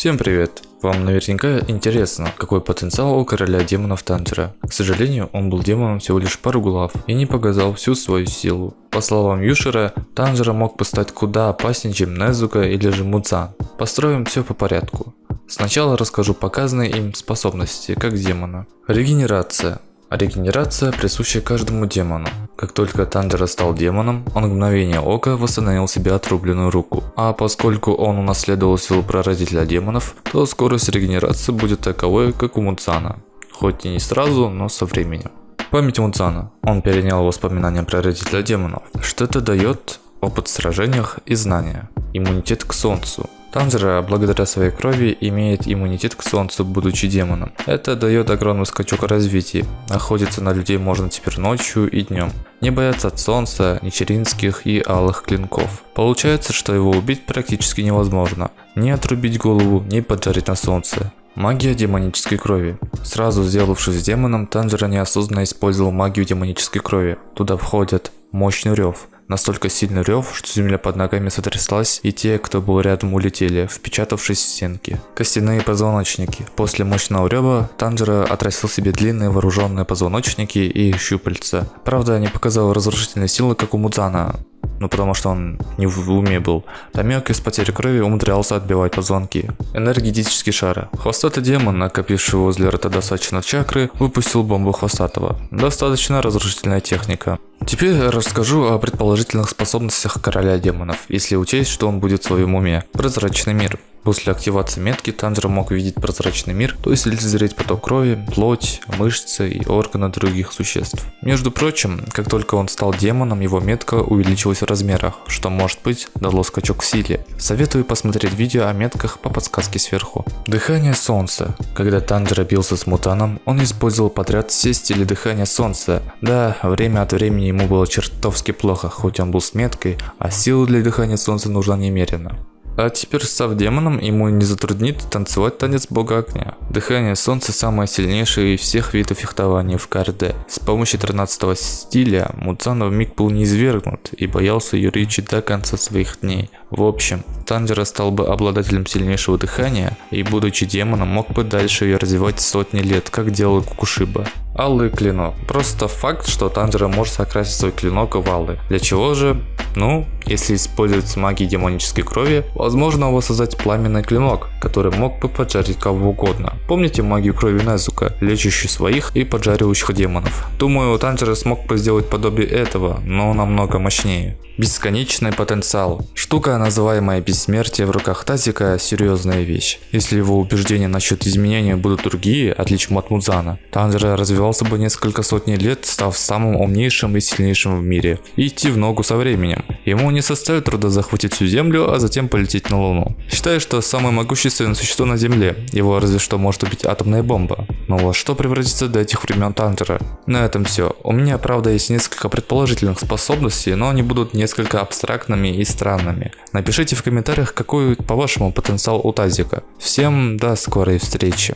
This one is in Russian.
Всем привет! Вам наверняка интересно, какой потенциал у короля демонов Танжера. К сожалению, он был демоном всего лишь пару глав и не показал всю свою силу. По словам Юшера, Танжера мог бы стать куда опаснее, чем Незука или же Муцан. Построим все по порядку. Сначала расскажу показанные им способности, как демона. Регенерация. Регенерация присуща каждому демону. Как только Танжера стал демоном, он в мгновение ока восстановил себе отрубленную руку. А поскольку он унаследовал силу прародителя демонов, то скорость регенерации будет таковой, как у Муцана. Хоть и не сразу, но со временем. Память Муцана. Он перенял воспоминания прародителя демонов. Что это дает? Опыт в сражениях и знания. Иммунитет к солнцу. Танжера, благодаря своей крови, имеет иммунитет к солнцу, будучи демоном. Это дает огромный скачок развития. Охотиться на людей можно теперь ночью и днем. Не бояться от солнца, ничеринских и алых клинков. Получается, что его убить практически невозможно. Не отрубить голову, не поджарить на солнце. Магия демонической крови. Сразу сделавшись демоном, Танжера неосознанно использовал магию демонической крови. Туда входят мощный рев, Настолько сильный рев, что земля под ногами сотряслась, и те, кто был рядом, улетели, впечатавшись в стенки. Костяные позвоночники. После мощного рева Танжера отрастил себе длинные вооруженные позвоночники и щупальца. Правда, не показал разрушительной силы, как у Мудзана, ну потому что он не в уме был. Тамек из потери крови умудрялся отбивать позвонки. Энергетический шар. Хвостатый демон, накопивший возле ротодосачной чакры, выпустил бомбу хвостатого. Достаточно разрушительная техника. Теперь расскажу о предположительных способностях короля демонов, если учесть, что он будет в своем уме. Прозрачный мир. После активации метки Танжер мог видеть прозрачный мир, то есть лицезреть поток крови, плоть, мышцы и органы других существ. Между прочим, как только он стал демоном, его метка увеличилась в размерах, что может быть дало скачок в силе. Советую посмотреть видео о метках по подсказке сверху. Дыхание солнца. Когда Танжер бился с мутаном, он использовал подряд все стили дыхания солнца. Да, время от времени ему было чертовски плохо, хоть он был с меткой, а силы для дыхания солнца нужна немерено. А теперь став демоном, ему не затруднит танцевать танец бога огня. Дыхание солнца самое сильнейшее из всех видов фехтования в КРД. С помощью 13 стиля Муцана в миг был неизвергнут и боялся Юричи до конца своих дней. В общем, Танжера стал бы обладателем сильнейшего дыхания и будучи демоном мог бы дальше ее развивать сотни лет, как делал Кукушиба. Алый клинок. Просто факт, что Танжера может окрасить свой клинок в алый. Для чего же? Ну, если использовать магию демонической крови, возможно воссоздать пламенный клинок, который мог бы поджарить кого угодно. Помните магию крови Незука, лечащую своих и поджаривающих демонов? Думаю, Танжера смог бы сделать подобие этого, но намного мощнее. Бесконечный потенциал. Штука, называемая бессмертие в руках Тазика, серьезная вещь. Если его убеждения насчет изменения будут другие, отличным от Мудзана, Танжера развивался бы несколько сотни лет, став самым умнейшим и сильнейшим в мире, и идти в ногу со временем. Ему не составит труда захватить всю Землю, а затем полететь на Луну. Считаю, что самое могущественное существо на Земле, его разве что может убить атомная бомба. Но во что превратится до этих времен Танжера? На этом все. У меня правда есть несколько предположительных способностей, но они будут не несколько абстрактными и странными. Напишите в комментариях, какой по-вашему потенциал у Тазика. Всем до скорой встречи.